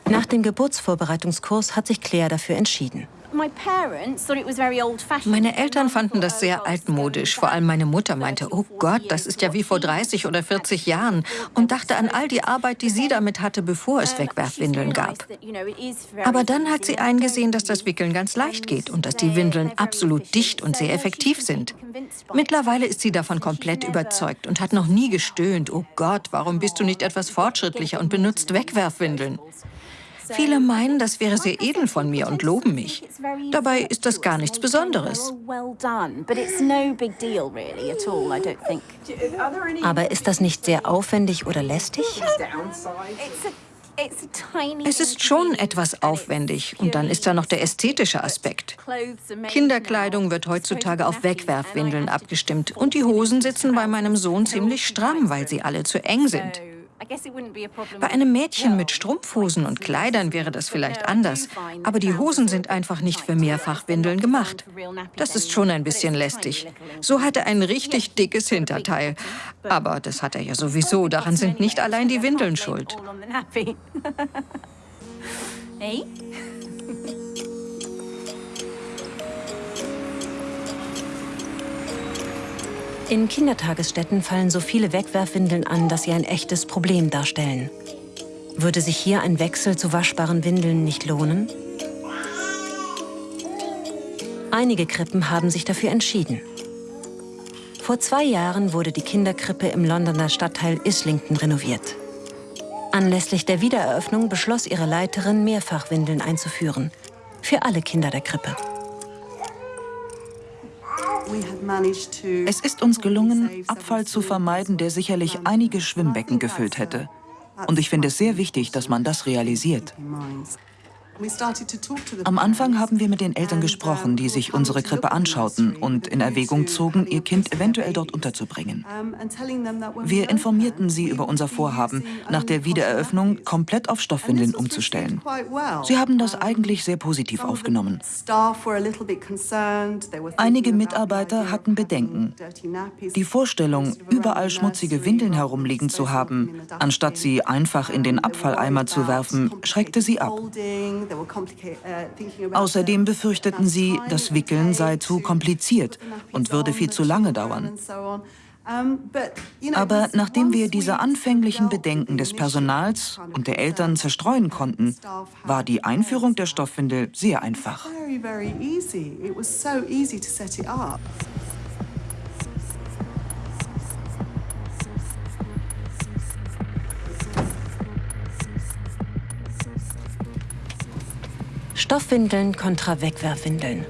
Nach dem Geburtsvorbereitungskurs hat sich Claire dafür entschieden. Meine Eltern fanden das sehr altmodisch. Vor allem meine Mutter meinte, oh Gott, das ist ja wie vor 30 oder 40 Jahren. Und dachte an all die Arbeit, die sie damit hatte, bevor es Wegwerfwindeln gab. Aber dann hat sie eingesehen, dass das Wickeln ganz leicht geht und dass die Windeln absolut dicht und sehr effektiv sind. Mittlerweile ist sie davon komplett überzeugt und hat noch nie gestöhnt, oh Gott, warum bist du nicht etwas fortschrittlicher und benutzt Wegwerfwindeln? Viele meinen, das wäre sehr edel von mir und loben mich. Dabei ist das gar nichts Besonderes. Aber ist das nicht sehr aufwendig oder lästig? Es ist schon etwas aufwendig. Und dann ist da noch der ästhetische Aspekt. Kinderkleidung wird heutzutage auf Wegwerfwindeln abgestimmt. Und die Hosen sitzen bei meinem Sohn ziemlich stramm, weil sie alle zu eng sind. Bei einem Mädchen mit Strumpfhosen und Kleidern wäre das vielleicht anders, aber die Hosen sind einfach nicht für Mehrfachwindeln gemacht. Das ist schon ein bisschen lästig. So hat er ein richtig dickes Hinterteil. Aber das hat er ja sowieso, daran sind nicht allein die Windeln schuld. Hey? In Kindertagesstätten fallen so viele Wegwerfwindeln an, dass sie ein echtes Problem darstellen. Würde sich hier ein Wechsel zu waschbaren Windeln nicht lohnen? Einige Krippen haben sich dafür entschieden. Vor zwei Jahren wurde die Kinderkrippe im Londoner Stadtteil Islington renoviert. Anlässlich der Wiedereröffnung beschloss ihre Leiterin, Mehrfachwindeln einzuführen. Für alle Kinder der Krippe. Es ist uns gelungen, Abfall zu vermeiden, der sicherlich einige Schwimmbecken gefüllt hätte. Und ich finde es sehr wichtig, dass man das realisiert. Am Anfang haben wir mit den Eltern gesprochen, die sich unsere Krippe anschauten und in Erwägung zogen, ihr Kind eventuell dort unterzubringen. Wir informierten sie über unser Vorhaben, nach der Wiedereröffnung komplett auf Stoffwindeln umzustellen. Sie haben das eigentlich sehr positiv aufgenommen. Einige Mitarbeiter hatten Bedenken. Die Vorstellung, überall schmutzige Windeln herumliegen zu haben, anstatt sie einfach in den Abfalleimer zu werfen, schreckte sie ab. Uh, Außerdem befürchteten sie, das Wickeln sei zu kompliziert und würde viel zu lange dauern. Aber nachdem wir diese anfänglichen Bedenken des Personals und der Eltern zerstreuen konnten, war die Einführung der Stoffwindel sehr einfach. Stoffwindeln kontra Wegwerfwindeln.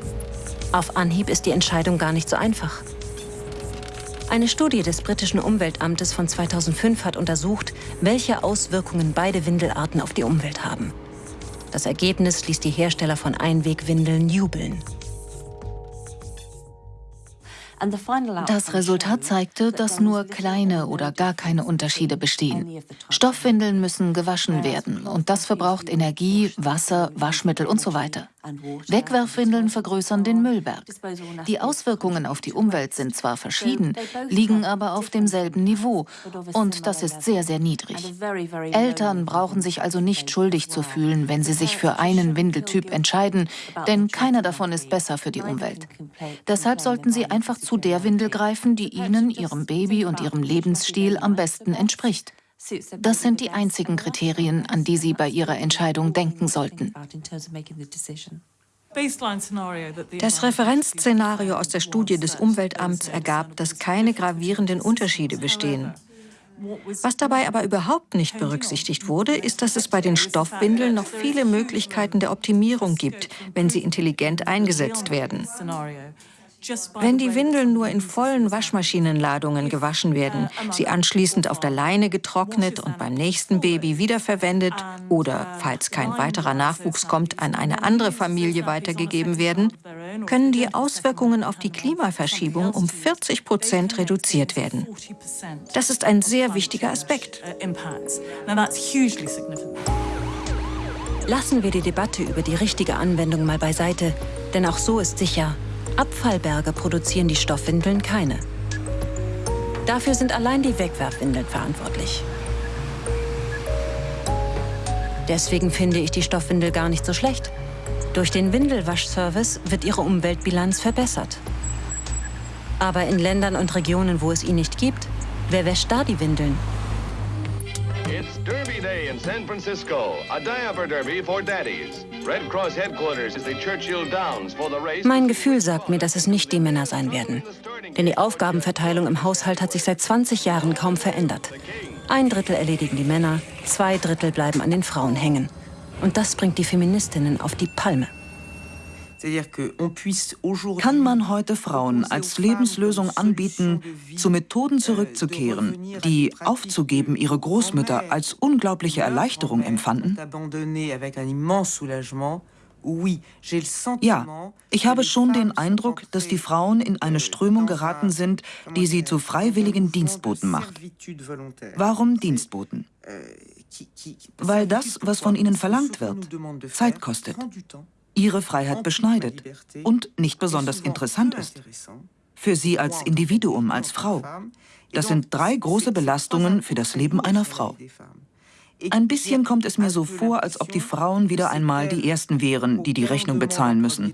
Auf Anhieb ist die Entscheidung gar nicht so einfach. Eine Studie des britischen Umweltamtes von 2005 hat untersucht, welche Auswirkungen beide Windelarten auf die Umwelt haben. Das Ergebnis ließ die Hersteller von Einwegwindeln jubeln. Das Resultat zeigte, dass nur kleine oder gar keine Unterschiede bestehen. Stoffwindeln müssen gewaschen werden und das verbraucht Energie, Wasser, Waschmittel und so weiter. Wegwerfwindeln vergrößern den Müllberg. Die Auswirkungen auf die Umwelt sind zwar verschieden, liegen aber auf demselben Niveau. Und das ist sehr, sehr niedrig. Eltern brauchen sich also nicht schuldig zu fühlen, wenn sie sich für einen Windeltyp entscheiden, denn keiner davon ist besser für die Umwelt. Deshalb sollten sie einfach zu der Windel greifen, die ihnen, ihrem Baby und ihrem Lebensstil am besten entspricht. Das sind die einzigen Kriterien, an die Sie bei Ihrer Entscheidung denken sollten. Das Referenzszenario aus der Studie des Umweltamts ergab, dass keine gravierenden Unterschiede bestehen. Was dabei aber überhaupt nicht berücksichtigt wurde, ist, dass es bei den Stoffwindeln noch viele Möglichkeiten der Optimierung gibt, wenn sie intelligent eingesetzt werden. Wenn die Windeln nur in vollen Waschmaschinenladungen gewaschen werden, sie anschließend auf der Leine getrocknet und beim nächsten Baby wiederverwendet oder, falls kein weiterer Nachwuchs kommt, an eine andere Familie weitergegeben werden, können die Auswirkungen auf die Klimaverschiebung um 40 Prozent reduziert werden. Das ist ein sehr wichtiger Aspekt. Lassen wir die Debatte über die richtige Anwendung mal beiseite, denn auch so ist sicher, Abfallberge produzieren die Stoffwindeln keine. Dafür sind allein die Wegwerfwindeln verantwortlich. Deswegen finde ich die Stoffwindel gar nicht so schlecht. Durch den Windelwaschservice wird ihre Umweltbilanz verbessert. Aber in Ländern und Regionen, wo es ihn nicht gibt, wer wäscht da die Windeln? It's Day in San Francisco, a diaper derby for daddies. Red Cross headquarters is the Churchill Downs for the race. Mein Gefühl sagt mir, dass es nicht die Männer sein werden. Denn die Aufgabenverteilung im Haushalt hat sich seit 20 Jahren kaum verändert. Ein Drittel erledigen die Männer, zwei Drittel bleiben an den Frauen hängen. Und das bringt die Feministinnen auf die Palme. Kann man heute Frauen als Lebenslösung anbieten, zu Methoden euh, zurückzukehren, die aufzugeben ihre Großmütter als unglaubliche Erleichterung empfanden? Ja, ich habe schon den Eindruck, dass die Frauen in eine Strömung geraten sind, die sie zu freiwilligen Dienstboten macht. Warum Dienstboten? Euh, Weil das, was von ihnen verlangt wird, Zeit kostet ihre Freiheit beschneidet und nicht besonders interessant ist. Für sie als Individuum, als Frau. Das sind drei große Belastungen für das Leben einer Frau. Ein bisschen kommt es mir so vor, als ob die Frauen wieder einmal die Ersten wären, die die Rechnung bezahlen müssen.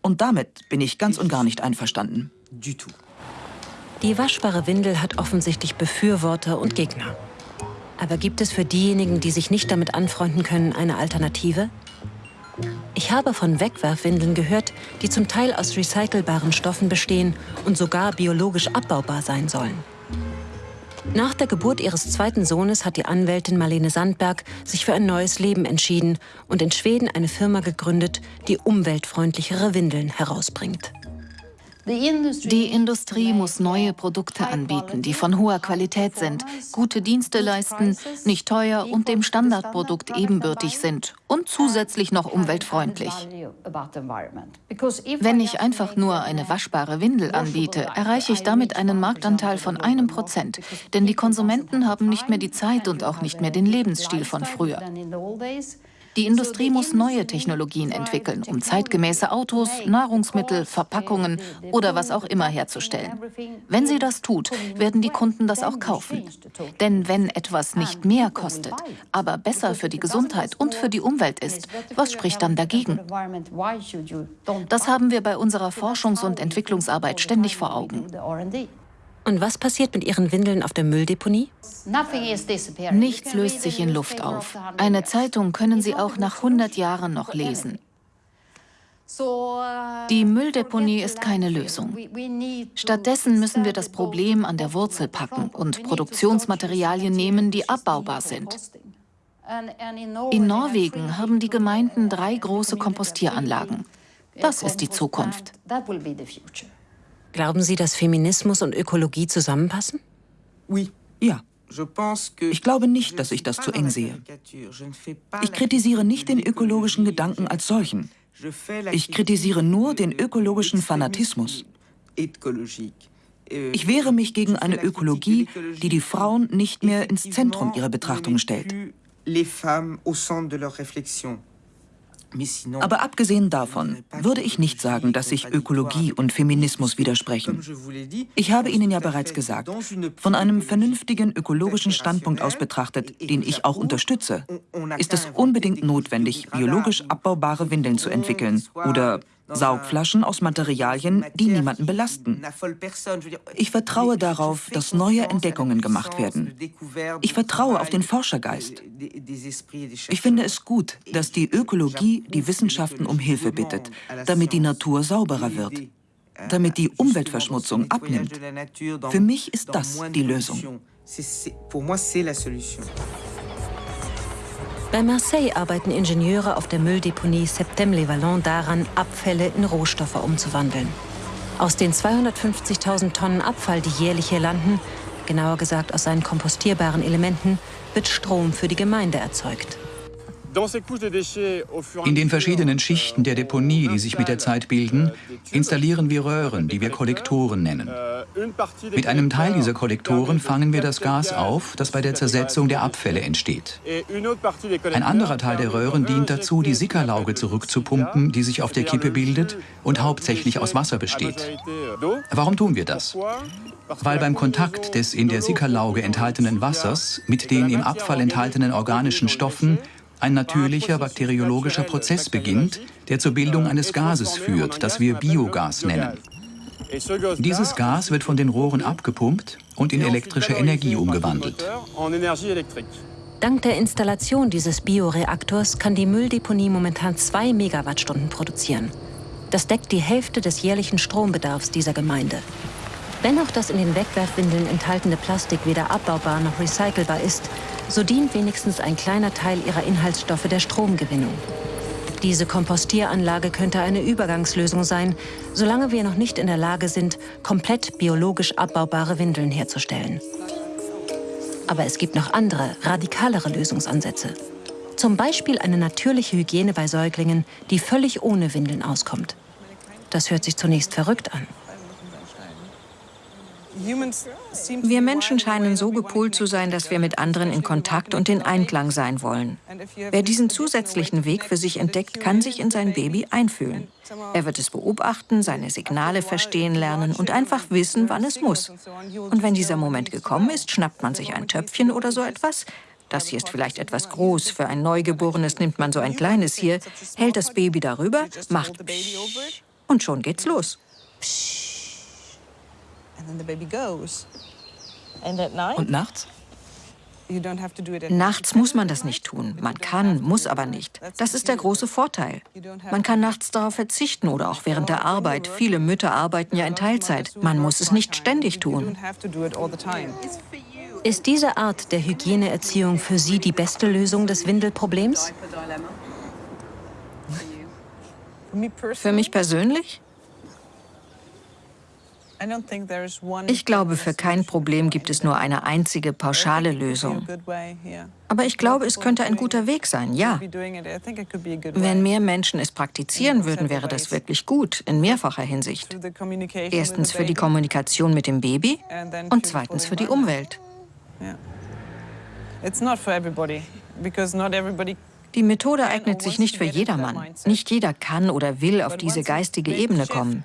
Und damit bin ich ganz und gar nicht einverstanden. Die waschbare Windel hat offensichtlich Befürworter und Gegner. Aber gibt es für diejenigen, die sich nicht damit anfreunden können, eine Alternative? Ich habe von Wegwerfwindeln gehört, die zum Teil aus recycelbaren Stoffen bestehen und sogar biologisch abbaubar sein sollen. Nach der Geburt ihres zweiten Sohnes hat die Anwältin Marlene Sandberg sich für ein neues Leben entschieden und in Schweden eine Firma gegründet, die umweltfreundlichere Windeln herausbringt. Die Industrie muss neue Produkte anbieten, die von hoher Qualität sind, gute Dienste leisten, nicht teuer und dem Standardprodukt ebenbürtig sind und zusätzlich noch umweltfreundlich. Wenn ich einfach nur eine waschbare Windel anbiete, erreiche ich damit einen Marktanteil von einem Prozent, denn die Konsumenten haben nicht mehr die Zeit und auch nicht mehr den Lebensstil von früher. Die Industrie muss neue Technologien entwickeln, um zeitgemäße Autos, Nahrungsmittel, Verpackungen oder was auch immer herzustellen. Wenn sie das tut, werden die Kunden das auch kaufen. Denn wenn etwas nicht mehr kostet, aber besser für die Gesundheit und für die Umwelt ist, was spricht dann dagegen? Das haben wir bei unserer Forschungs- und Entwicklungsarbeit ständig vor Augen. Und was passiert mit Ihren Windeln auf der Mülldeponie? Nichts löst sich in Luft auf. Eine Zeitung können Sie auch nach 100 Jahren noch lesen. Die Mülldeponie ist keine Lösung. Stattdessen müssen wir das Problem an der Wurzel packen und Produktionsmaterialien nehmen, die abbaubar sind. In Norwegen haben die Gemeinden drei große Kompostieranlagen. Das ist die Zukunft. Glauben Sie, dass Feminismus und Ökologie zusammenpassen? Ja. Ich glaube nicht, dass ich das zu eng sehe. Ich kritisiere nicht den ökologischen Gedanken als solchen. Ich kritisiere nur den ökologischen Fanatismus. Ich wehre mich gegen eine Ökologie, die die Frauen nicht mehr ins Zentrum ihrer Betrachtung stellt. Aber abgesehen davon würde ich nicht sagen, dass sich Ökologie und Feminismus widersprechen. Ich habe Ihnen ja bereits gesagt, von einem vernünftigen ökologischen Standpunkt aus betrachtet, den ich auch unterstütze, ist es unbedingt notwendig, biologisch abbaubare Windeln zu entwickeln oder Saugflaschen aus Materialien, die niemanden belasten. Ich vertraue darauf, dass neue Entdeckungen gemacht werden. Ich vertraue auf den Forschergeist. Ich finde es gut, dass die Ökologie die Wissenschaften um Hilfe bittet, damit die Natur sauberer wird, damit die Umweltverschmutzung abnimmt. Für mich ist das die Lösung. Bei Marseille arbeiten Ingenieure auf der Mülldeponie Septem-les-Vallons daran, Abfälle in Rohstoffe umzuwandeln. Aus den 250.000 Tonnen Abfall, die jährlich hier landen, genauer gesagt aus seinen kompostierbaren Elementen, wird Strom für die Gemeinde erzeugt. In den verschiedenen Schichten der Deponie, die sich mit der Zeit bilden, installieren wir Röhren, die wir Kollektoren nennen. Mit einem Teil dieser Kollektoren fangen wir das Gas auf, das bei der Zersetzung der Abfälle entsteht. Ein anderer Teil der Röhren dient dazu, die Sickerlauge zurückzupumpen, die sich auf der Kippe bildet und hauptsächlich aus Wasser besteht. Warum tun wir das? Weil beim Kontakt des in der Sickerlauge enthaltenen Wassers mit den im Abfall enthaltenen organischen Stoffen ein natürlicher bakteriologischer Prozess beginnt, der zur Bildung eines Gases führt, das wir Biogas nennen. Dieses Gas wird von den Rohren abgepumpt und in elektrische Energie umgewandelt. Dank der Installation dieses Bioreaktors kann die Mülldeponie momentan 2 Megawattstunden produzieren. Das deckt die Hälfte des jährlichen Strombedarfs dieser Gemeinde. Wenn auch das in den Wegwerfwindeln enthaltene Plastik weder abbaubar noch recycelbar ist, so dient wenigstens ein kleiner Teil ihrer Inhaltsstoffe der Stromgewinnung. Diese Kompostieranlage könnte eine Übergangslösung sein, solange wir noch nicht in der Lage sind, komplett biologisch abbaubare Windeln herzustellen. Aber es gibt noch andere, radikalere Lösungsansätze. Zum Beispiel eine natürliche Hygiene bei Säuglingen, die völlig ohne Windeln auskommt. Das hört sich zunächst verrückt an. Wir Menschen scheinen so gepolt zu sein, dass wir mit anderen in Kontakt und in Einklang sein wollen. Wer diesen zusätzlichen Weg für sich entdeckt, kann sich in sein Baby einfühlen. Er wird es beobachten, seine Signale verstehen lernen und einfach wissen, wann es muss. Und wenn dieser Moment gekommen ist, schnappt man sich ein Töpfchen oder so etwas. Das hier ist vielleicht etwas groß. Für ein Neugeborenes nimmt man so ein kleines hier, hält das Baby darüber, macht und schon geht's los. Psch. Und nachts? Nachts muss man das nicht tun. Man kann, muss aber nicht. Das ist der große Vorteil. Man kann nachts darauf verzichten oder auch während der Arbeit. Viele Mütter arbeiten ja in Teilzeit. Man muss es nicht ständig tun. Ist diese Art der Hygieneerziehung für Sie die beste Lösung des Windelproblems? Für mich persönlich? Ich glaube, für kein Problem gibt es nur eine einzige pauschale Lösung. Aber ich glaube, es könnte ein guter Weg sein, ja. Wenn mehr Menschen es praktizieren würden, wäre das wirklich gut, in mehrfacher Hinsicht. Erstens für die Kommunikation mit dem Baby und zweitens für die Umwelt. It's not for everybody, because not everybody die Methode eignet sich nicht für jedermann. Nicht jeder kann oder will auf diese geistige Ebene kommen.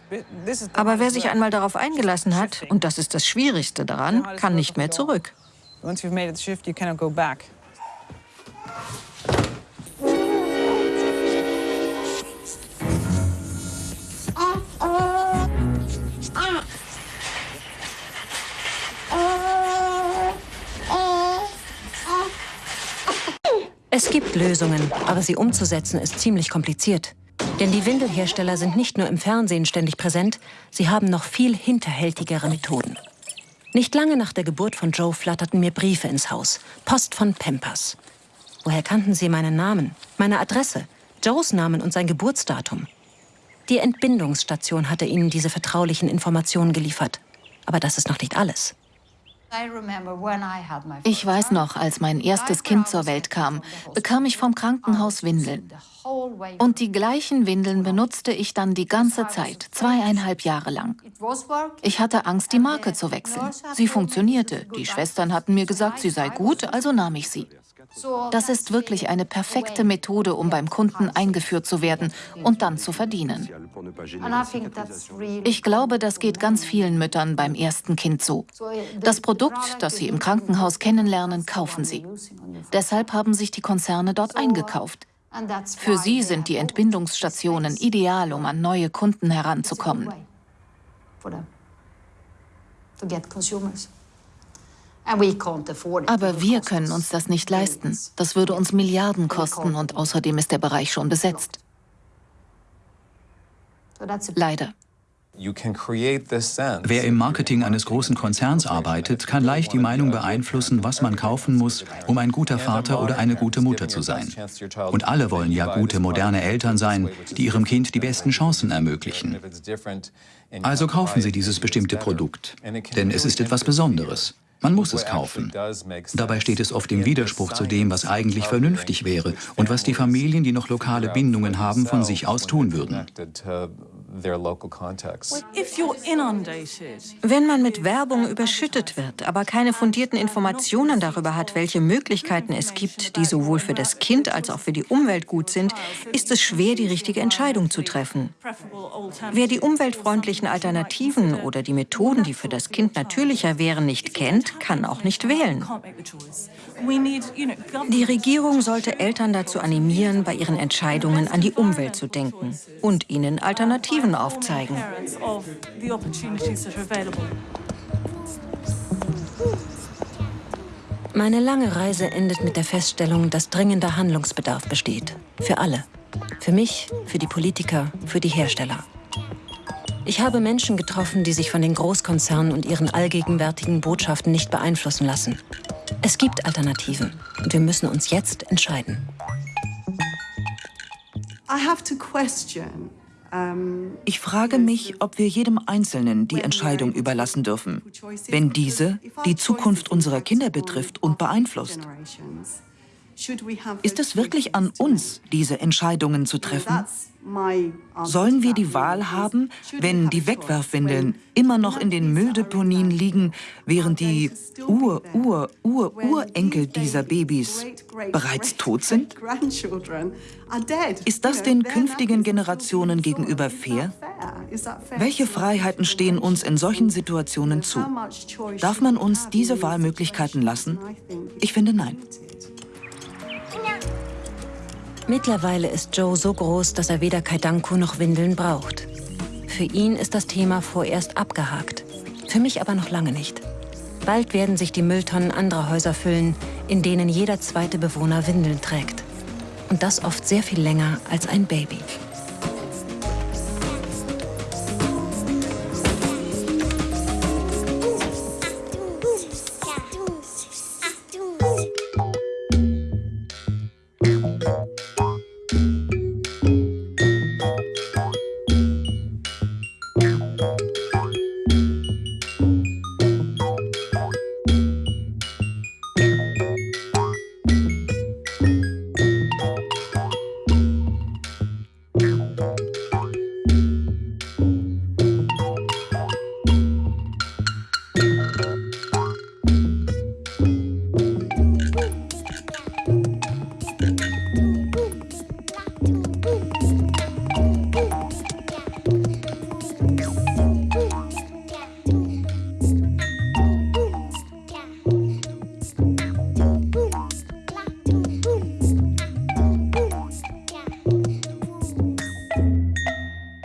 Aber wer sich einmal darauf eingelassen hat, und das ist das Schwierigste daran, kann nicht mehr zurück. Once you've made the shift, you cannot go back. Es gibt Lösungen, aber sie umzusetzen ist ziemlich kompliziert. Denn die Windelhersteller sind nicht nur im Fernsehen ständig präsent, sie haben noch viel hinterhältigere Methoden. Nicht lange nach der Geburt von Joe flatterten mir Briefe ins Haus. Post von Pampers. Woher kannten sie meinen Namen, meine Adresse, Joes Namen und sein Geburtsdatum? Die Entbindungsstation hatte ihnen diese vertraulichen Informationen geliefert. Aber das ist noch nicht alles. Ich weiß noch, als mein erstes Kind zur Welt kam, bekam ich vom Krankenhaus Windeln. Und die gleichen Windeln benutzte ich dann die ganze Zeit, zweieinhalb Jahre lang. Ich hatte Angst, die Marke zu wechseln. Sie funktionierte. Die Schwestern hatten mir gesagt, sie sei gut, also nahm ich sie. Das ist wirklich eine perfekte Methode, um beim Kunden eingeführt zu werden und dann zu verdienen. Ich glaube, das geht ganz vielen Müttern beim ersten Kind so. Das Produkt, das sie im Krankenhaus kennenlernen, kaufen sie. Deshalb haben sich die Konzerne dort eingekauft. Für sie sind die Entbindungsstationen ideal, um an neue Kunden heranzukommen. Aber wir können uns das nicht leisten. Das würde uns Milliarden kosten und außerdem ist der Bereich schon besetzt. Leider. Wer im Marketing eines großen Konzerns arbeitet, kann leicht die Meinung beeinflussen, was man kaufen muss, um ein guter Vater oder eine gute Mutter zu sein. Und alle wollen ja gute, moderne Eltern sein, die ihrem Kind die besten Chancen ermöglichen. Also kaufen Sie dieses bestimmte Produkt, denn es ist etwas Besonderes. Man muss es kaufen. Dabei steht es oft im Widerspruch zu dem, was eigentlich vernünftig wäre und was die Familien, die noch lokale Bindungen haben, von sich aus tun würden. Wenn man mit Werbung überschüttet wird, aber keine fundierten Informationen darüber hat, welche Möglichkeiten es gibt, die sowohl für das Kind als auch für die Umwelt gut sind, ist es schwer, die richtige Entscheidung zu treffen. Wer die umweltfreundlichen Alternativen oder die Methoden, die für das Kind natürlicher wären, nicht kennt, Kann auch nicht wählen. Die Regierung sollte Eltern dazu animieren, bei ihren Entscheidungen an die Umwelt zu denken und ihnen Alternativen aufzeigen. Meine lange Reise endet mit der Feststellung, dass dringender Handlungsbedarf besteht. Für alle. Für mich, für die Politiker, für die Hersteller. Ich habe Menschen getroffen, die sich von den Großkonzernen und ihren allgegenwärtigen Botschaften nicht beeinflussen lassen. Es gibt Alternativen und wir müssen uns jetzt entscheiden. Ich frage mich, ob wir jedem Einzelnen die Entscheidung überlassen dürfen, wenn diese die Zukunft unserer Kinder betrifft und beeinflusst. Ist es wirklich an uns, diese Entscheidungen zu treffen? Sollen wir die Wahl haben, wenn die Wegwerfwindeln immer noch in den Mülldeponien liegen, während die Ur-Ur-Ur-Urenkel dieser Babys bereits tot sind? Ist das den künftigen Generationen gegenüber fair? Welche Freiheiten stehen uns in solchen Situationen zu? Darf man uns diese Wahlmöglichkeiten lassen? Ich finde nein. Mittlerweile ist Joe so groß, dass er weder Kaidanku noch Windeln braucht. Für ihn ist das Thema vorerst abgehakt. Für mich aber noch lange nicht. Bald werden sich die Mülltonnen anderer Häuser füllen, in denen jeder zweite Bewohner Windeln trägt. Und das oft sehr viel länger als ein Baby.